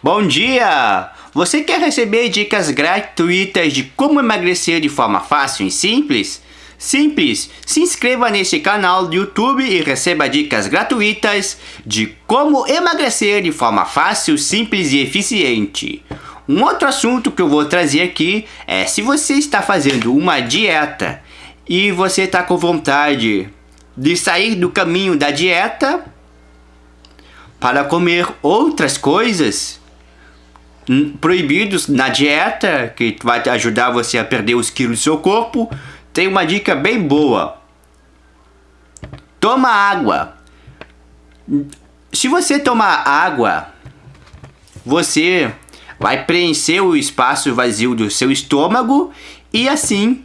Bom dia! Você quer receber dicas gratuitas de como emagrecer de forma fácil e simples? Simples! Se inscreva nesse canal do YouTube e receba dicas gratuitas de como emagrecer de forma fácil, simples e eficiente. Um outro assunto que eu vou trazer aqui é se você está fazendo uma dieta e você está com vontade de sair do caminho da dieta para comer outras coisas proibidos na dieta, que vai ajudar você a perder os quilos do seu corpo, tem uma dica bem boa. Toma água. Se você tomar água, você vai preencher o espaço vazio do seu estômago e assim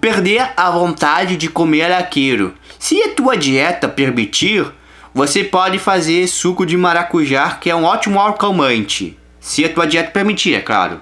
perder a vontade de comer aquilo. Se a tua dieta permitir, você pode fazer suco de maracujá, que é um ótimo acalmante. Se a tua dieta permitir, é claro.